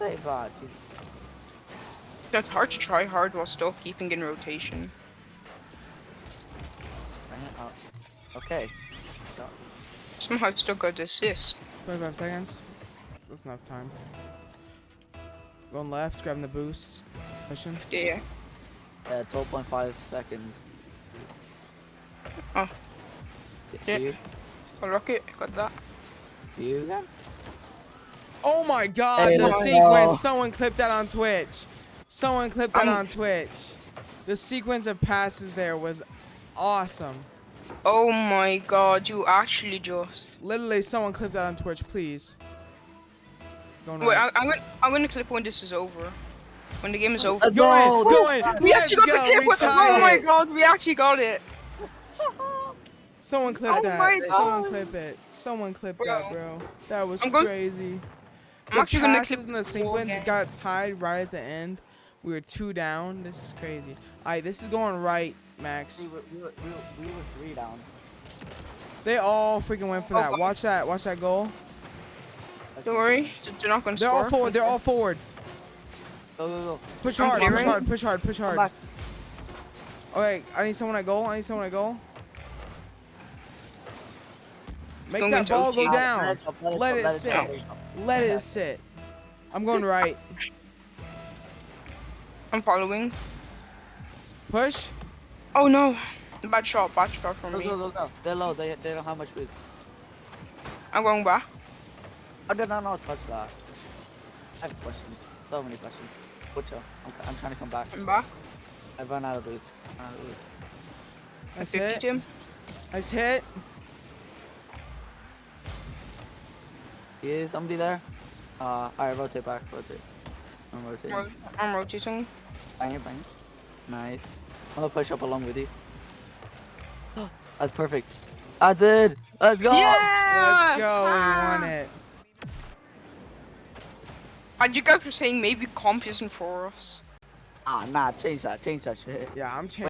save that. Jesus. It's hard to try hard while still keeping in rotation. Bring it up. Okay. So, Somehow I still got the assist. 25 seconds. That's enough time. Going left, grabbing the boost. Pushing. Yeah. uh, 12.5 seconds. Oh. Yeah. you? A rocket, got that. You again? Oh my god, Hey, the no. sequence. Someone clipped that on Twitch. Someone clipped that I'm- on Twitch. The sequence of passes there was awesome. Oh my god, you actually just. Literally, someone clipped that on Twitch, please. Going Wait, right. I, I'm gonna I'm gonna clip when this is over. When the game is over. Let's Go go. in, go in. We Let's actually got go. the clip with tied Oh my god, we actually got it. Someone clip Oh that. my Someone God. clip it. Someone clip Bro. that, bro. That was I'm going- crazy. I'm the actually gonna clip and the sequence game. got tied right at the end. We were two down. This is crazy. Alright, this is going right, We Max. were, we, were, we, were, we were three down. They all freaking went for Oh, that. God. Watch that. Watch that goal. Don't worry, they're not gonna They're score. all forward. They're all forward. Go, go, go. Push I'm hard. Push hard. Push hard. Push hard. back. Okay, I need someone at goal. I need someone at goal. Make Don't that ball go down. Let it, up, let it, Let up, it let sit. let it up. Let it sit. I'm going right. I'm following. Push. Oh no, bad shot, bad shot from Go, me. go, go, go. They're low. They, they don't have much boost. I'm going back. I did not know touch that. I have questions. So many questions. Butcher. I'm, I'm trying to come back. I'm back. I've run out of boost. Run out of boost. I Nice 50 hit. him. Nice hit. Is somebody there? Uh, alright, rotate back, rotate. I'm rotating. Ro- I'm rotating. Bang it, bang it. Nice. I'm gonna push up along with you. That's perfect. I did! Let's go! Yes! Let's go. We Ah! won it. And you guys were saying maybe comp isn't for us. Ah, nah, change that, change that shit. Yeah, I'm changing.